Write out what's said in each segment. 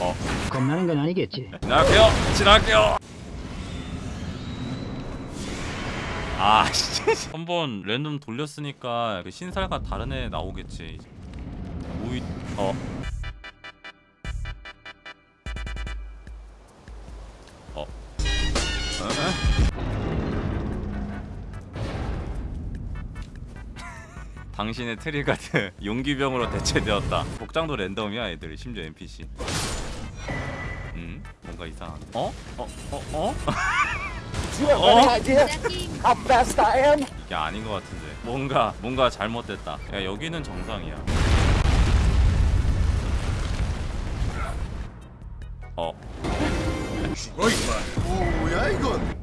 어 겁나는 건 아니겠지. 지나갈게요 지나갈게요 아 진짜 한번 랜덤 돌렸으니까 그 신살과 다른 애 나오겠지 오이 어 어. 당신의 트리가드 용기병으로 대체되었다. 복장도 랜덤이야 애들 심지어 NPC. 음 뭔가 이상한. 어? 어? 어? 어? You have any idea how fast I am? 이게 아닌 것 같은데. 뭔가 뭔가 잘못됐다. 야 여기는 정상이야. 어. 뭐야 이건?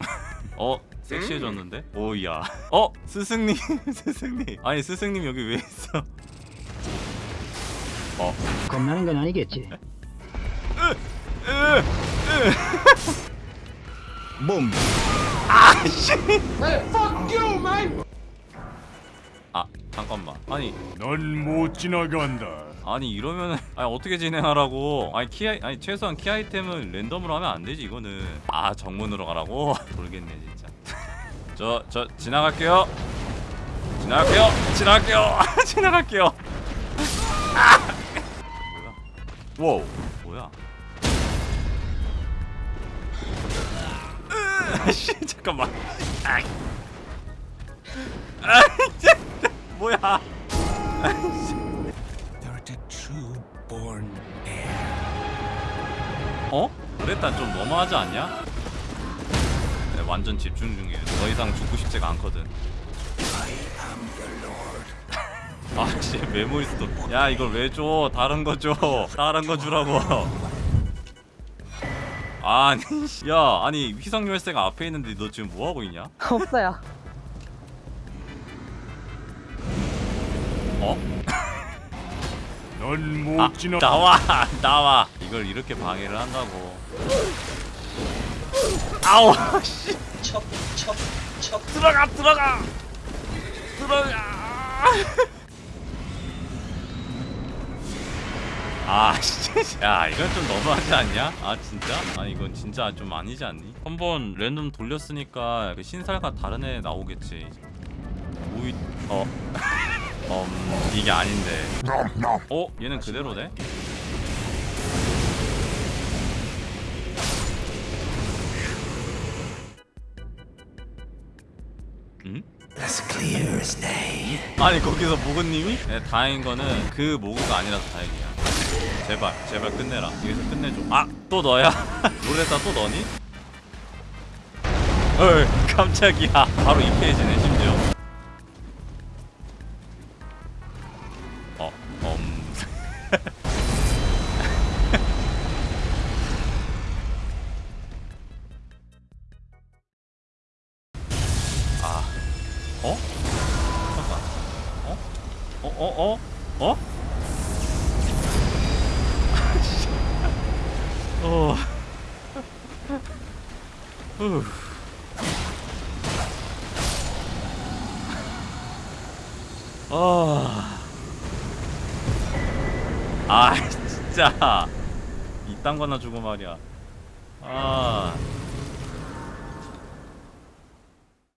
어 섹시해졌는데? 오야. 어 스승님 스승님. 아니 스승님 여기 왜 있어? 어. 겁나는 건 아니겠지. 몸. 아 잠깐만. 아니 넌 못 지나간다. 아니 이러면은 아니 어떻게 진행하라고 아니 키 아이- 아니 최소한 키 아이템은 랜덤으로 하면 안 되지 이거는 아 정문으로 가라고 모르겠네 진짜 저저 지나갈게요 지나갈게요 지나갈게요 지나갈게요 아! 뭐야 와우 뭐야 씨 잠깐만 아이 아 뭐야 heir. 어? 그랬단 좀 너무하지 않냐? 네, 완전 집중 중이에요. 더 이상 죽고 싶지가 않거든. 아, 씨, 메모리 스도. 야, 이걸 왜 줘? 다른 거 줘. 다른 거 주라고. 아니, 씨. 야, 아니 희석 열쇠가 앞에 있는데 너 지금 뭐 하고 있냐? 없어요. 어? 어? 넌못 아, 지나. 나와, 나와. 이걸 이렇게 방해를 한다고. 아우, 씨. 들어가, 들어가, 들어가. 야, 이건 좀 너무하지 않냐? 아, 진짜? 아니, 이건 진짜 좀 아니지 않니? 한번 랜덤 돌렸으니까 그 신살과 다른 애 나오겠지. 오이, 어. 음, 이게 아닌데. 어? 얘는 그대로네? 응? 아니 거기서 모그님이? 네, 다행인 거는 그 모그가 아니라서 다행이야 제발 제발 끝내라 여기서 끝내줘 아! 또 너야? 롤에다 또 너니? 헐 깜짝이야 바로 2페이지네 심지어 어, 음. 아, 어? 잠깐. 어? 어? 어? 어? 어? 어. 후. 아. 아, 진짜. 이딴 거나 주고 말이야. 아.